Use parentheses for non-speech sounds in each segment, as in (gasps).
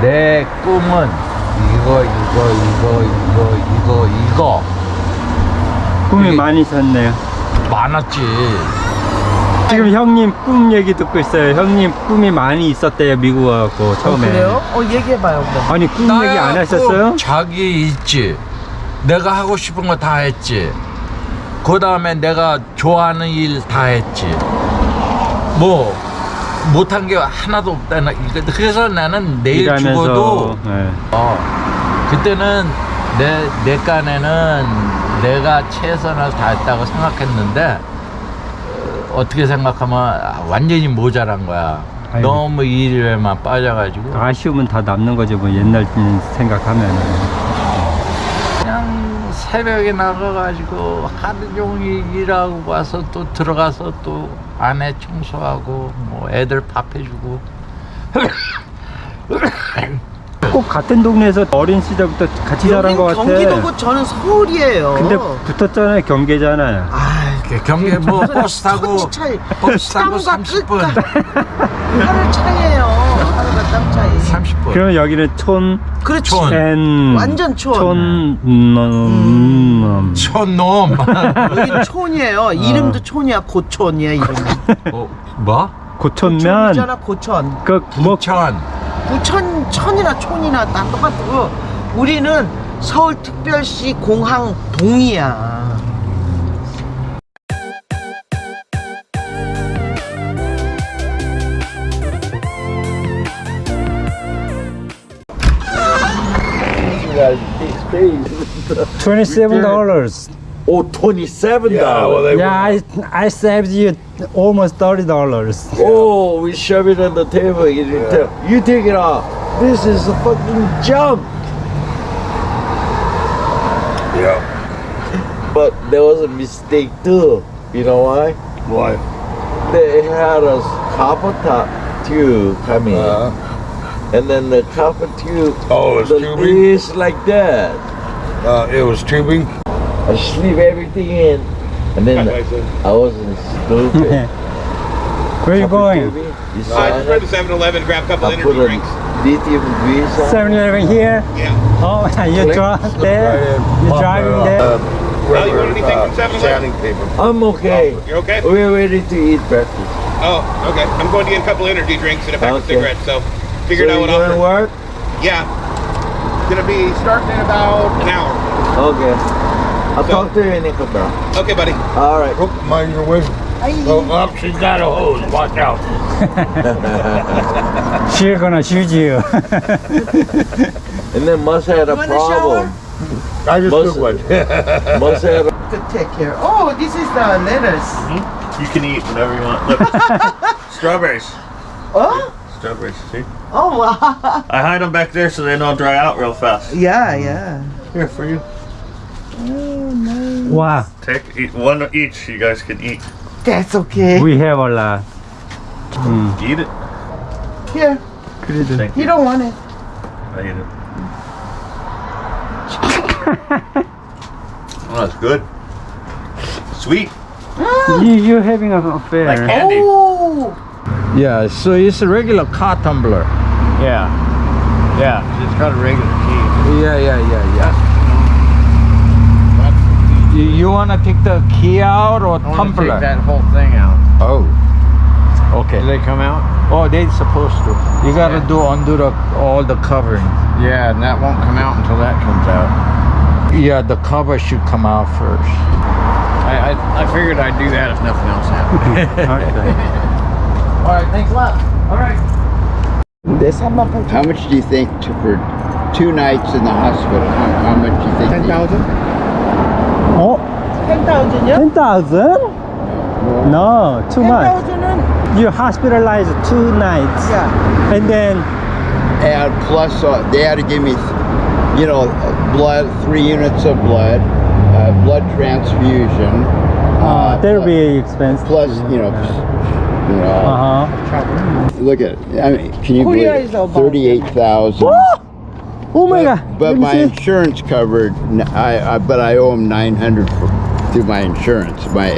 내 꿈은 이거 이거 이거 이거 이거 이거 꿈이 많이 있었네요. 많았지 지금 형님 꿈 얘기 듣고 있어요. 형님 꿈이 많이 있었대요. 미국 와갖고 처음에. 그래요? 어 얘기해봐요 그럼. 아니 꿈 얘기 안 나야 하셨어요? 꼭 자기 있지 내가 하고 싶은 거 다 했지 그 다음에 내가 좋아하는 일 다 했지 뭐 못한 게 하나도 없다 그래서 나는 내일 일하면서, 죽어도 네. 어, 그때는 내, 내 깐에는 내가 최선을 다했다고 생각했는데 어, 어떻게 생각하면 아, 완전히 모자란 거야 아이고. 너무 일에만 빠져가지고 아쉬움은 다 남는 거죠. 뭐 옛날 생각하면. 새벽에 나가가지고 하루 종일 일하고 와서 또 들어가서 또 아내 청소하고 뭐 애들 밥 해주고 (coughs) 꼭 같은 동네에서 어린 시절부터 같이 자란 것 같아. 경기도고 저는 서울이에요. 근데 붙었잖아요. 경계잖아요. 아 경계 뭐 버스 타고. 버스 타고 땅과 30분 하루 차이에요. 하루가 땀 차이. 30분 그러면 여기는 촌, 그렇지. 촌. 엔, 완전 촌. 촌, 음, 음, 촌놈 여기는 촌이에요. 이름도 촌이야. 고촌이야 이름. 어, 뭐? 고촌면. 고촌이잖아 고촌. 그, 뭐, 천 부천 천이나 촌이나 다 똑같고 우리는 서울특별시 공항 동이야. (laughs) twenty-seven dollars. 오27 Yeah, well, they Yeah, I, I saved you almost thirty dollars. Oh, we shove it on the table. You, you take it off. This is a fucking junk. Yeah. But there was a mistake too. You know why? Why? They had a copper top tube coming, Uh, and then the copper tube. oh, it was the tubing? is like that. Uh, it was tubing? I sleep everything in, and then I wasn't stupid. (laughs) Where are you going? tubing, You Uh, I just read it. the 7-Eleven, grab a couple I energy drinks. lithium grease on. it. 7-Eleven here. Yeah. Oh, (laughs) you Click. drive there. Right. You're driving Uh, there. Well, you want anything from 7-Eleven? I'm okay. You're okay? We're ready to eat breakfast. Oh, okay. I'm going to get a couple energy drinks and a pack of cigarettes, so figured so out what you I'll gonna work? Yeah. Gonna be starting in about an hour. Okay. I'll So- talk to you in a couple. Okay, buddy. All right. Oh, mind your way. Oh, up, she's got a hose. Watch out. (laughs) She's gonna shoot you. (laughs) And then must have a wanna problem. I just Most- took one. (laughs) Must have a To take care. Oh, this is the lettuce. Mm-hmm. You can eat whatever you want. Look, strawberries. Oh, strawberries, see? Oh, wow. (laughs) I hide them back there so they don't dry out real fast. Yeah, yeah. Here, for you. Oh, nice. Wow. Take eat, one each, you guys can eat. That's okay. We have a lot. Mm. Eat it. Here. You. you don't want it. I eat it. (laughs) oh, that's good. Sweet. Mm. You, you're having an affair. Like candy. Oh. Yeah, so it's a regular car tumbler. yeah, yeah. It's got a regular key. Yeah, yeah, yeah, yeah. You, you wanna take the key out or tumbler? That whole thing out. Oh. Okay. Do they come out? Oh, they're supposed to. You gotta do undo the all the covering. Yeah, and that won't come out until that comes out. Yeah, the cover should come out first. I I, I figured I'd do that if nothing else happened. (laughs) okay. All right, thanks a lot. All right. How much do you think to, for two nights in the hospital? How, how much do you think? Ten thousand. Oh. Ten thousand. Yeah. Ten thousand? No, too 10, much. 000. You hospitalized two nights. Yeah. And then. And plus, uh, they had to give me, you know, blood, three units of blood, uh, blood transfusion. Oh, uh, that'll be expensive. Plus, you know. Yeah you know, Uh huh. look at it. I mean, can you Korea believe is thirty-eight thousand? (gasps) Oh my god. But Let my insurance covered. n- I, I but I owe him nine hundred through my insurance. My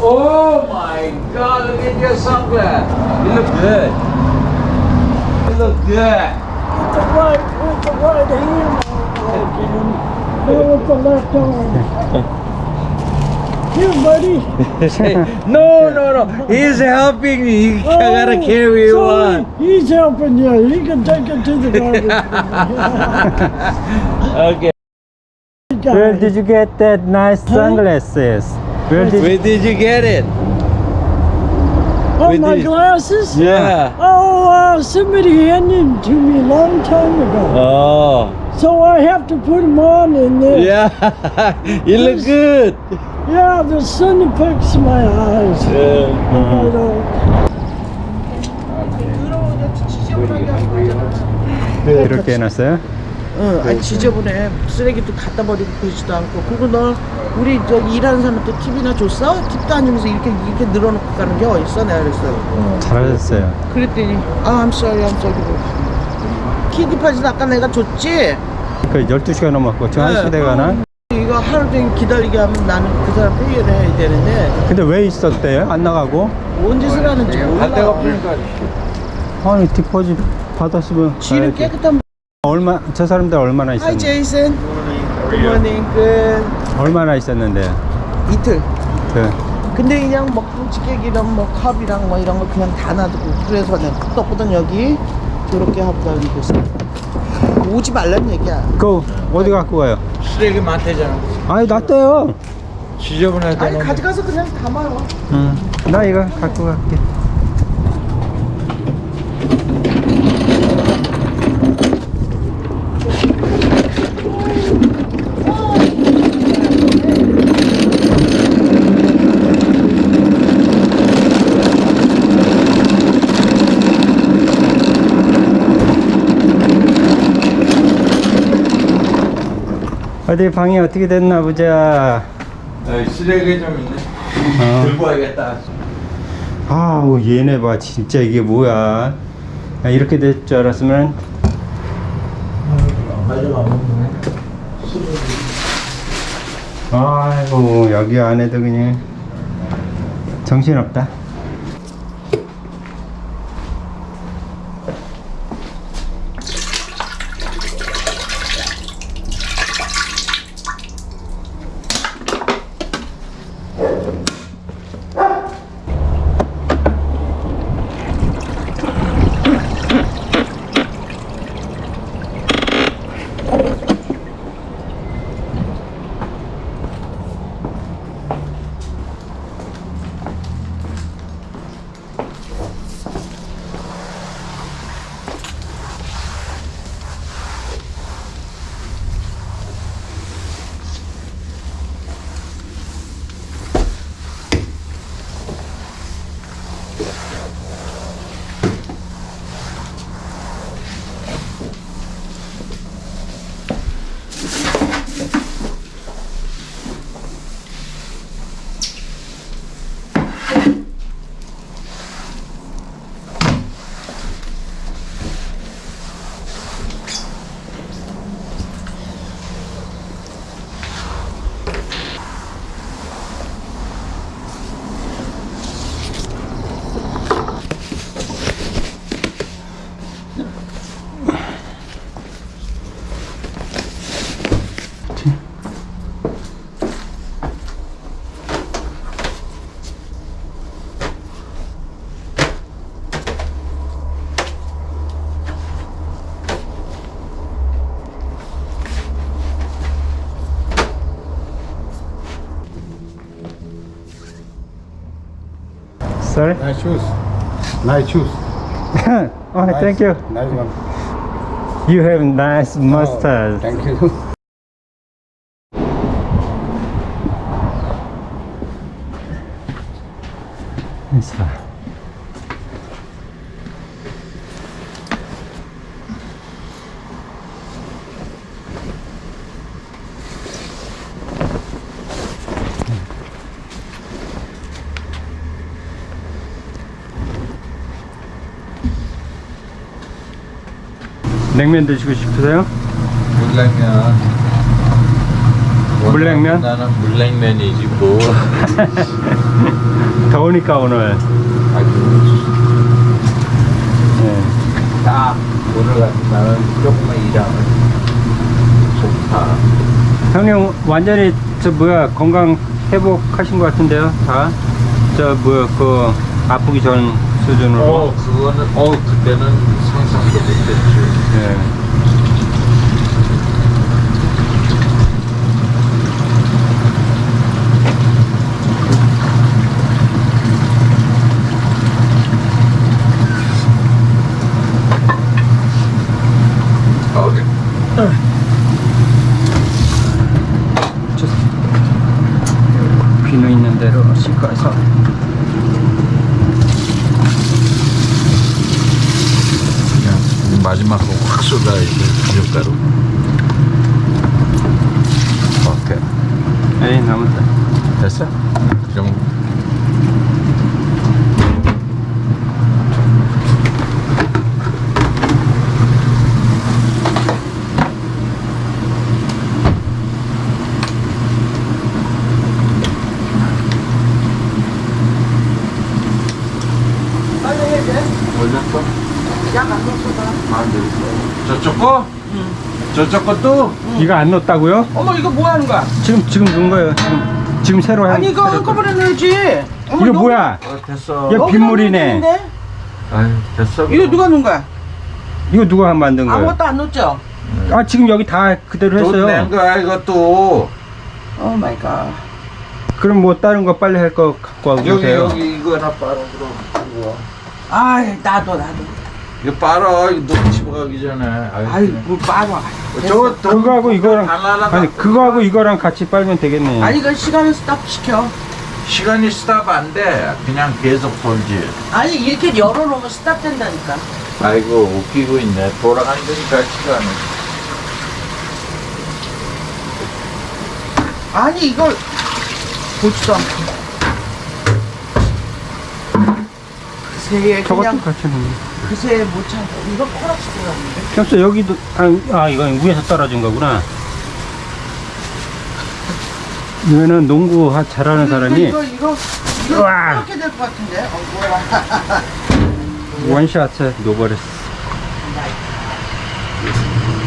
Oh my God! Look at your sunglasses. You look good. You look good. With the right, with the right hand again. Now with the left arm. (laughs) Here, buddy. (laughs) (laughs) No, no, no. He's helping me. I gotta Oh, carry sorry. one. He's helping you. He can take it to the garbage. (laughs) Okay. Where did you get that nice sunglasses? Where did you... Where did you get it? Oh, With my the- glasses? Yeah. Oh, uh, somebody handed them to me a long time ago. Oh. So I have to put them on in there. Yeah. you look good. Yeah, the sun affects my eyes. Yeah. I don't. 이렇게 해놨어요? 응, 아니 지저분해. 쓰레기도 갖다 버리고 그러지도 않고. 그거 너 우리 저기 일하는 사람한테 팁이나 줬어? 팁도 아니면서 이렇게 이렇게 늘어놓고 가는 게 어딨어? 내가 그랬어. 잘하셨어요. 그랬더니 아, I'm sorry, I'm sorry. 키디파지 아까 내가 줬지? 그 12시가 넘었고 지금 네. 1시 돼가나? 이거 하루 종일 기다리게 하면 나는 그 사람 페이를 해야 되는데 근데 왜 있었대요? 안 나가고? 뭔 짓을 하는지 몰라. 아니 디포짓 받았으면 가야지. 깨끗한 얼마 저 사람들 얼마나 있었는데? 제이슨 굿모닝 끝 얼마나 있었는데? 이틀 그 근데 그냥 뭐 찌개기랑 뭐 컵이랑 뭐 이런 거 그냥 다 놔두고 그래서 내가 후덕후덕 여기 하고 다니고 있어 오지 말란 얘기야 그 어디 갖고 가요? 쓰레기 많대잖아. 아니 놨대요. 지저분하다. 아니 가져가서 그냥 담아요 응. 나 이거 갖고 갈게. 어디 방이 어떻게 됐나 보자. 쓰레기 좀 있네. 어. 들고 와야겠다. 아우 얘네 봐 진짜 이게 뭐야 야, 이렇게 될 줄 알았으면 아이고 여기 안에도 그냥 정신없다 Sorry? Nice shoes. Nice shoes. (laughs) oh thank you Nice one. You have nice oh, mustache Thank you. 있어. 냉면 드시고 싶으세요? 물냉면 물냉면? 나는 물냉면이지 뭐 (laughs) 더우니까 오늘 아, 네. 딱 오늘 같은 날은 조금만 일하면 좋다 형님 완전히 저 뭐야 건강 회복하신 것 같은데요 다? 저 뭐야 그 아프기 전 수준으로 어 그거는 어 그때는 상상도 못했죠 예. 어디 비누 있는 대로 씻어서 그냥 마지막으로 racionais, né, meu caro? Ok. Ei, não, não tem. Essa? Já 거? 응 저쪽 것도? 이거 안 넣었다고요? 어머 이거 뭐 하는 거야? 지금 지금 넣은 거예요 지금 지금 새로 한 아니 이거 한꺼번에 넣어야지. 어머, 이거 뭐야 어, 됐어 이거 빗물이네? 아유 됐어 이거 누가 넣은 거야? 이거 누가 만든 거예요? 아무것도 안 넣었죠? 아 지금 여기 다 그대로 했어요 거야 이것도 oh my God. 그럼 뭐 다른 거 빨리 할 거 갖고 와고 여기 여기 이거 하나 빨아 그럼 이거 아이 나도 나도. 이거 빨아. 이거 너무 집어가기 전에. 아유, 아이 뭐 빨아. 저거 더- 그거하고 이거랑 달라라 아니 그거하고 이거랑 같이 빨면 되겠네 아니 이거 시간을 stop 시켜. 시간이 stop 안돼. 그냥 계속 돌지. 아니 이렇게 열어놓으면 stop 된다니까. 아이고 웃기고 있네. 돌아간다니까 시간이 아니 이걸 보지도 않고. 그새 저것도 그냥 같이 넣네 그새 못 참고 이거 코락시켜놨는데. 겹쳐 여기도 아, 아 이건 위에서 떨어진 거구나 이거는 농구 하- 잘하는 사람이 이거 이거 이거 우와. 이렇게 될 것 같은데. 어 뭐야? (laughs) 원샷에 놓버렸어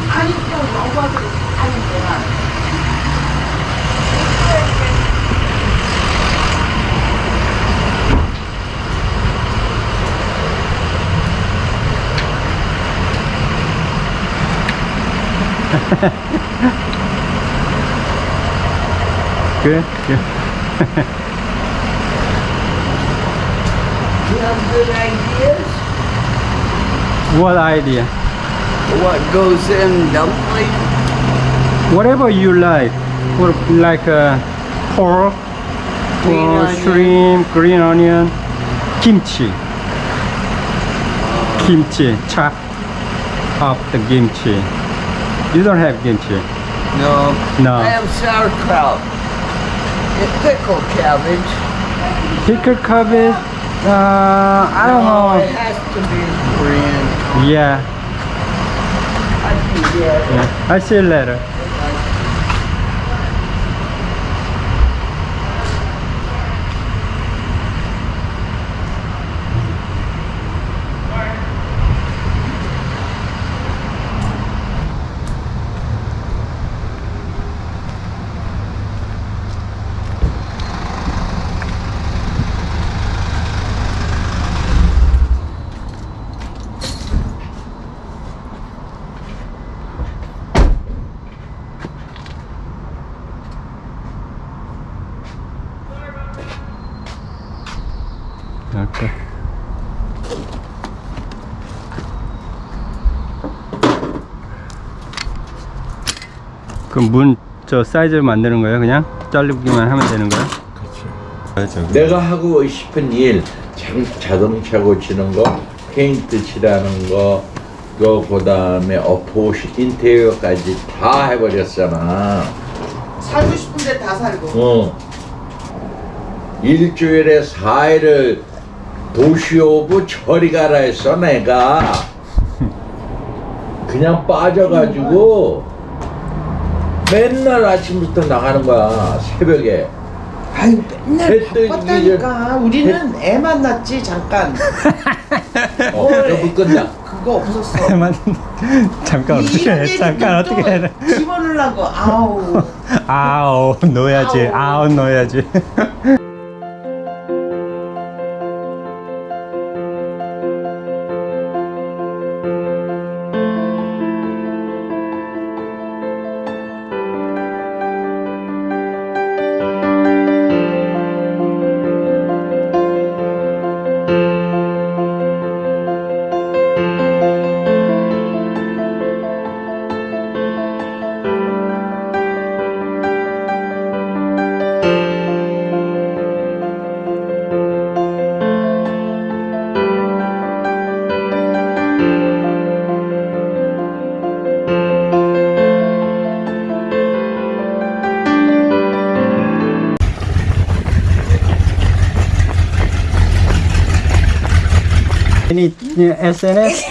아니 그냥 너무 (laughs) 그, 그. You have good ideas? What idea? What goes in dumpling? Whatever you like or like uh, pork Green or onion. shrimp, green onion, kimchi kimchi, chop up the kimchi you don't have kimchi No. no I have sauerkraut. And pickled cabbage. pickled cabbage uh, I don't No, it know has to be Korean. yeah, I it. yeah. I'll see you later 그럼 문 저 사이즈 만드는 거예요 그냥? 자르기만 하면 되는 거예요? 내가 하고 싶은 일 자, 자동차 고치는 거 페인트 칠하는 거 그거 그 다음에 어포시 인테리어까지 다 해버렸잖아 살고 싶은데 다 살고. 어 일주일에 4일을 도시 오브 저리 가라 했어 내가 (laughs) 그냥 빠져가지고 맨날 아침부터 나가는 거야 새벽에 아유 맨날 해 뜨기 바빴다니까. 우리는 애 만났지 잠깐. (laughs) 어, 저불 끝나 그거 없었어. 잠깐 이- 이런 얘기 또 집어넣으려고 넣으라고. (laughs) 아우. 아우 넣어야지 아우 넣어야지 SNS